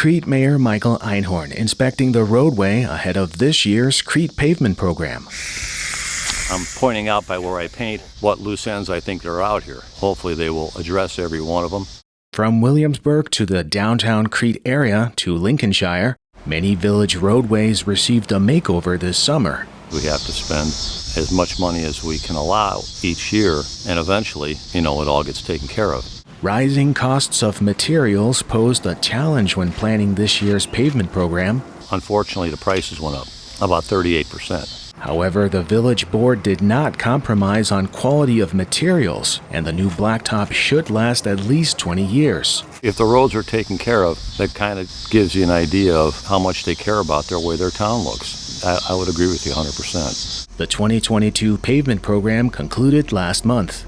Crete Mayor Michael Einhorn inspecting the roadway ahead of this year's Crete pavement program. I'm pointing out by where I paint what loose ends I think are out here. Hopefully, they will address every one of them. From Williamsburg to the downtown Crete area to Lincolnshire, many village roadways received a makeover this summer. We have to spend as much money as we can allow each year, and eventually, you know, it all gets taken care of. Rising costs of materials posed a challenge when planning this year's pavement program. Unfortunately, the prices went up about 38 percent. However, the village board did not compromise on quality of materials, and the new blacktop should last at least 20 years. If the roads are taken care of, that kind of gives you an idea of how much they care about their way their town looks. I, I would agree with you 100%. The 2022 pavement program concluded last month.